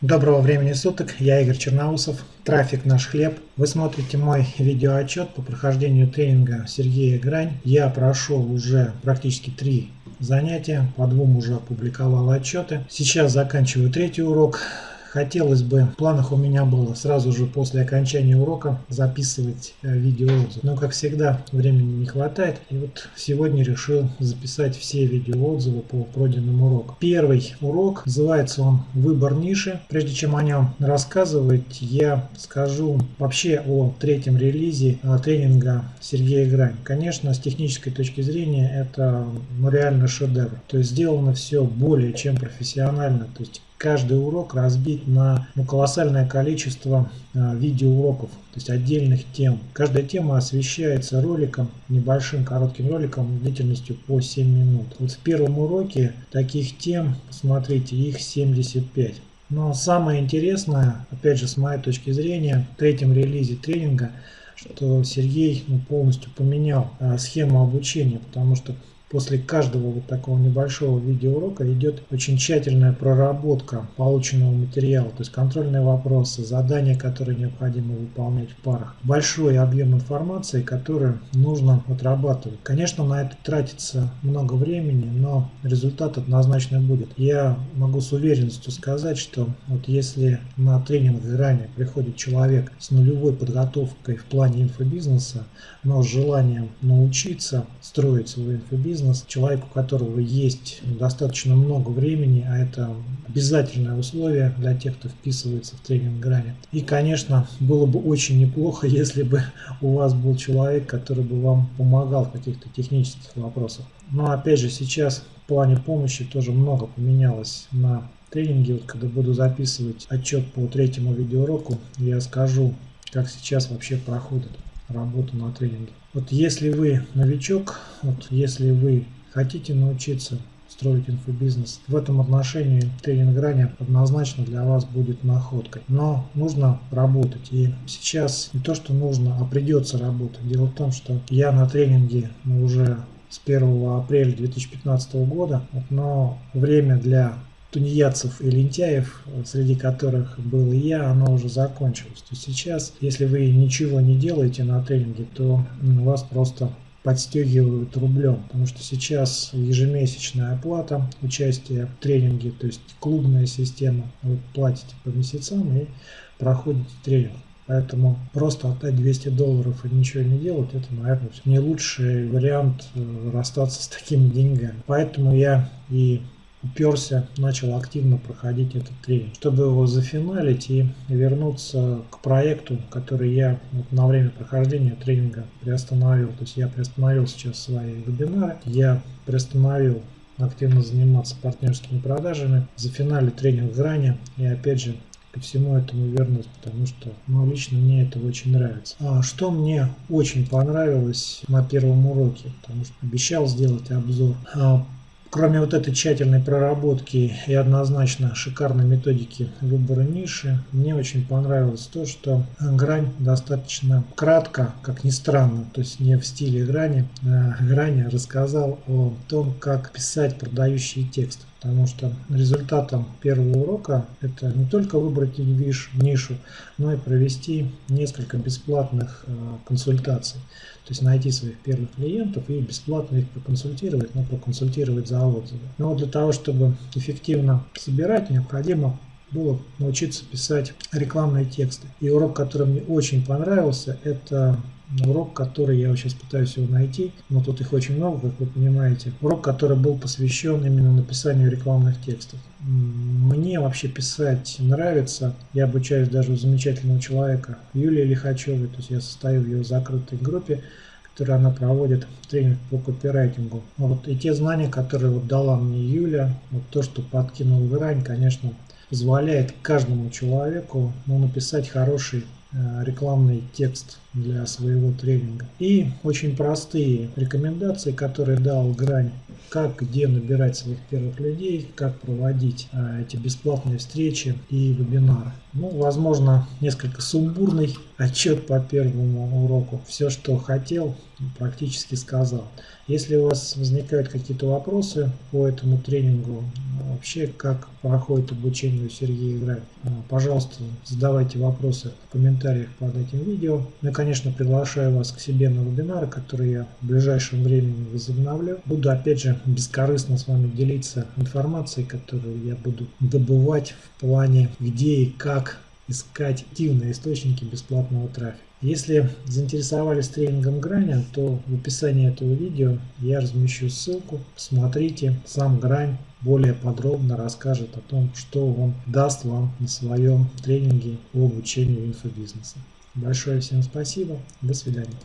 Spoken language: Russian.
Доброго времени суток, я Игорь Черноусов, трафик наш хлеб. Вы смотрите мой видеоотчет по прохождению тренинга Сергея Грань. Я прошел уже практически три занятия, по двум уже опубликовал отчеты. Сейчас заканчиваю третий урок. Хотелось бы, в планах у меня было сразу же после окончания урока записывать э, видеоотзыв. Но, как всегда, времени не хватает. И вот сегодня решил записать все видеоотзывы по пройденному уроку. Первый урок, называется он «Выбор ниши». Прежде чем о нем рассказывать, я скажу вообще о третьем релизе э, тренинга Сергея Грань. Конечно, с технической точки зрения это ну, реально шедевр. То есть сделано все более чем профессионально. То есть каждый урок разбит на ну, колоссальное количество э, видеоуроков, то есть отдельных тем. Каждая тема освещается роликом, небольшим коротким роликом длительностью по 7 минут. Вот в первом уроке таких тем, смотрите, их 75. Но самое интересное, опять же с моей точки зрения, в третьем релизе тренинга, что Сергей ну, полностью поменял э, схему обучения, потому что После каждого вот такого небольшого видеоурока идет очень тщательная проработка полученного материала, то есть контрольные вопросы, задания, которые необходимо выполнять в парах. Большой объем информации, который нужно отрабатывать. Конечно, на это тратится много времени, но результат однозначно будет. Я могу с уверенностью сказать, что вот если на тренинг ранее приходит человек с нулевой подготовкой в плане инфобизнеса, но с желанием научиться строить свой инфобизнес, бизнес, человек, у которого есть достаточно много времени, а это обязательное условие для тех, кто вписывается в тренинг грани. И, конечно, было бы очень неплохо, если бы у вас был человек, который бы вам помогал в каких-то технических вопросах. Но опять же, сейчас в плане помощи тоже много поменялось на тренинге. Вот когда буду записывать отчет по третьему видеоуроку, я скажу, как сейчас вообще проходит работу на тренинге. Вот если вы новичок, вот если вы хотите научиться строить инфобизнес, в этом отношении тренинг грани однозначно для вас будет находкой. Но нужно работать. И сейчас не то, что нужно, а придется работать. Дело в том, что я на тренинге уже с 1 апреля 2015 года, но время для тунеядцев и лентяев, среди которых был и я, оно уже закончилось. То есть сейчас, если вы ничего не делаете на тренинге, то вас просто подстегивают рублем, потому что сейчас ежемесячная оплата участия в тренинге, то есть клубная система, вы платите по месяцам и проходите тренинг. Поэтому просто отдать 200 долларов и ничего не делать, это, наверное, не лучший вариант э, расстаться с такими деньгами. Поэтому я и уперся, начал активно проходить этот тренинг, чтобы его зафиналить и вернуться к проекту, который я вот на время прохождения тренинга приостановил. То есть я приостановил сейчас свои вебинары, я приостановил активно заниматься партнерскими продажами, зафиналить тренинг грани и опять же ко всему этому вернусь, потому что ну, лично мне это очень нравится. А что мне очень понравилось на первом уроке, потому что обещал сделать обзор. А, Кроме вот этой тщательной проработки и однозначно шикарной методики выбора ниши, мне очень понравилось то, что грань достаточно кратко, как ни странно, то есть не в стиле грани, а грани рассказал о том, как писать продающие тексты. Потому что результатом первого урока это не только выбрать нишу, но и провести несколько бесплатных э, консультаций. То есть найти своих первых клиентов и бесплатно их проконсультировать, но проконсультировать за отзывы. Но для того, чтобы эффективно собирать, необходимо было научиться писать рекламные тексты. И урок, который мне очень понравился, это урок, который я сейчас пытаюсь его найти, но тут их очень много, как вы понимаете. Урок, который был посвящен именно написанию рекламных текстов. Мне вообще писать нравится. Я обучаюсь даже у замечательного человека Юлии Лихачевой, то есть я состою в ее закрытой группе, которую она проводит тренинг по копирайтингу. Вот, и те знания, которые вот дала мне Юля, вот то, что подкинул грань, конечно, позволяет каждому человеку ну, написать хороший рекламный текст для своего тренинга. И очень простые рекомендации, которые дал Грань, как где набирать своих первых людей, как проводить а, эти бесплатные встречи и вебинары. Ну, возможно, несколько сумбурный отчет по первому уроку. Все, что хотел, практически сказал. Если у вас возникают какие-то вопросы по этому тренингу, вообще как проходит обучение у Сергея Грай, пожалуйста, задавайте вопросы в комментариях под этим видео. Ну и, конечно, приглашаю вас к себе на вебинары, которые я в ближайшем времени возобновлю. Буду, опять же, бескорыстно с вами делиться информацией, которую я буду добывать в плане, где и как искать активные источники бесплатного трафика. Если заинтересовались тренингом Граня, то в описании этого видео я размещу ссылку. Смотрите, сам Грань более подробно расскажет о том, что он даст вам на своем тренинге по обучению инфобизнеса. Большое всем спасибо. До свидания.